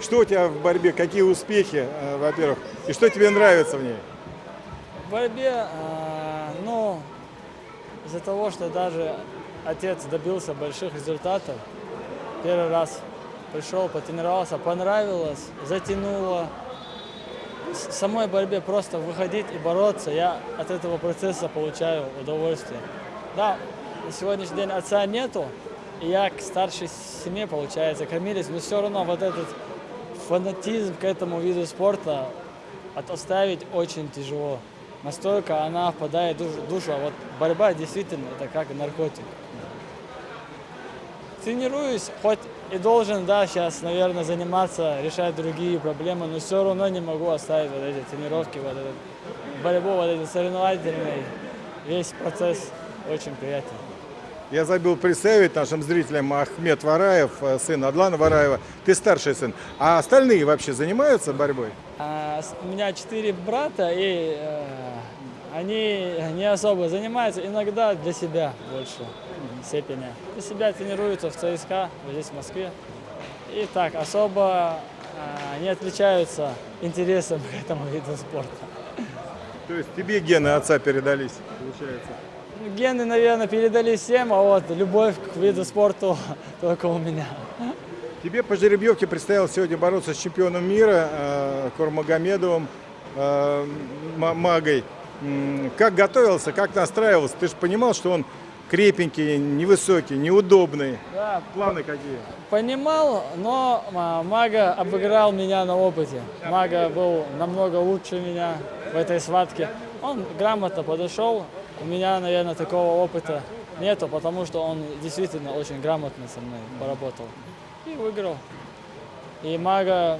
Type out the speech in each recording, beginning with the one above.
Что у тебя в борьбе, какие успехи, э, во-первых, и что тебе нравится в ней? В борьбе, э, ну, из-за того, что даже отец добился больших результатов, первый раз пришел, потренировался, понравилось, затянуло. В самой борьбе просто выходить и бороться, я от этого процесса получаю удовольствие. Да, на сегодняшний день отца нету, и я к старшей семье, получается, кормились, но все равно вот этот фанатизм к этому виду спорта оставить очень тяжело. Настолько она впадает в душу, а вот борьба действительно это как наркотик. Тренируюсь, хоть и должен, да, сейчас, наверное, заниматься, решать другие проблемы, но все равно не могу оставить вот эти тренировки, вот эту борьбу, вот эти соревновательный, весь процесс очень приятен. Я забыл представить нашим зрителям Ахмед Вараев, э, сын Адлана Вараева. Ты старший сын. А остальные вообще занимаются борьбой? А, у меня четыре брата, и э, они не особо занимаются, иногда для себя больше степени. Для себя тренируются в ЦСКА, здесь в Москве. И так, особо э, не отличаются интересом к этому виду спорта. То есть тебе гены отца передались, получается? Гены, наверное, передали всем, а вот любовь к виду спорта только у меня. Тебе по жеребьевке предстояло сегодня бороться с чемпионом мира э, Курмагомедовым, э, Магой. Как готовился, как настраивался? Ты же понимал, что он крепенький, невысокий, неудобный. Да, Планы какие? Понимал, но Мага обыграл меня на опыте. Мага был намного лучше меня в этой схватке. Он грамотно подошел, у меня, наверное, такого опыта нету, потому что он действительно очень грамотно со мной поработал. И выиграл. И Мага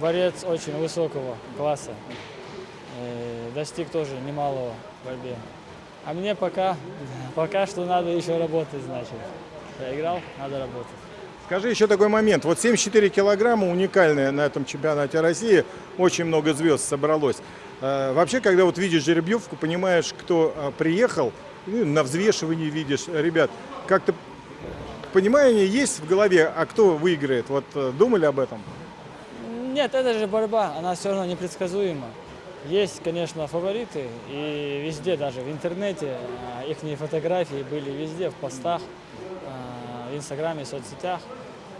борец очень высокого класса. И достиг тоже немалого в борьбе. А мне пока, пока что надо еще работать, значит. Я играл, надо работать. Скажи еще такой момент. Вот 74 килограмма уникальные на этом чемпионате России. Очень много звезд собралось. Э, вообще, когда вот видишь жеребьевку, понимаешь, кто э, приехал, на взвешивании видишь, ребят, как-то понимание есть в голове, а кто выиграет? Вот э, думали об этом? Нет, это же борьба, она все равно непредсказуема. Есть, конечно, фавориты, и везде, даже в интернете, их фотографии были везде, в постах в Инстаграме, в соцсетях.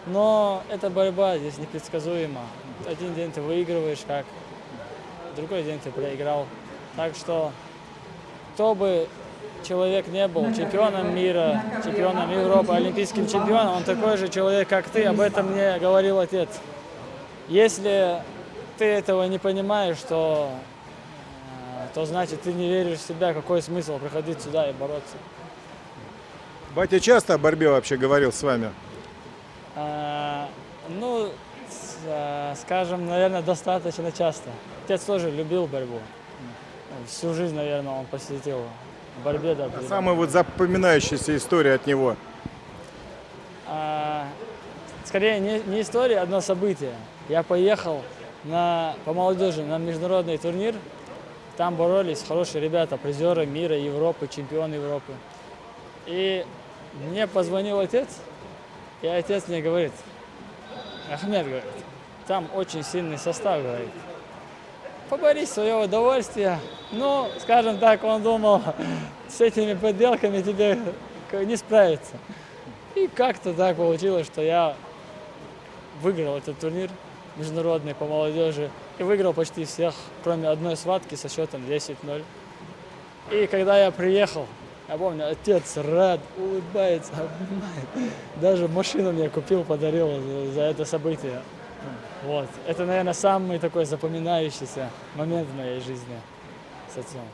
Но эта борьба здесь непредсказуема. Один день ты выигрываешь, как другой день ты проиграл. Так что, кто бы человек не был чемпионом мира, чемпионом Европы, олимпийским чемпионом, он такой же человек, как ты, об этом мне говорил отец. Если ты этого не понимаешь, то, э, то значит ты не веришь в себя, какой смысл приходить сюда и бороться. Батя часто о борьбе вообще говорил с вами? А, ну, а, скажем, наверное, достаточно часто. Отец тоже любил борьбу. Всю жизнь, наверное, он посвятил борьбе. Да, а самая вот запоминающаяся история от него? А, скорее, не, не история, одно событие. Я поехал на, по молодежи на международный турнир. Там боролись хорошие ребята, призеры мира, Европы, чемпионы Европы. И мне позвонил отец, и отец мне говорит, Ахмед, говорит, там очень сильный состав, говорит. Поборись свое удовольствие. Ну, скажем так, он думал, с этими подделками тебе не справиться. И как-то так получилось, что я выиграл этот турнир международный по молодежи. И выиграл почти всех, кроме одной схватки со счетом 10-0. И когда я приехал я помню, отец рад, улыбается, обнимает. Даже машину мне купил, подарил за это событие. Вот. Это, наверное, самый такой запоминающийся момент в моей жизни с отцом.